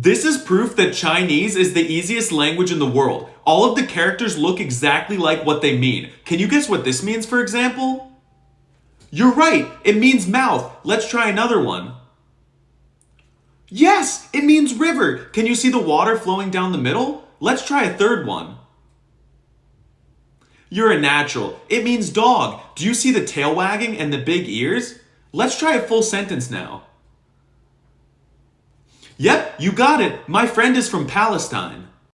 This is proof that Chinese is the easiest language in the world. All of the characters look exactly like what they mean. Can you guess what this means, for example? You're right, it means mouth. Let's try another one. Yes, it means river. Can you see the water flowing down the middle? Let's try a third one. You're a natural. It means dog. Do you see the tail wagging and the big ears? Let's try a full sentence now. Yep, you got it. My friend is from Palestine.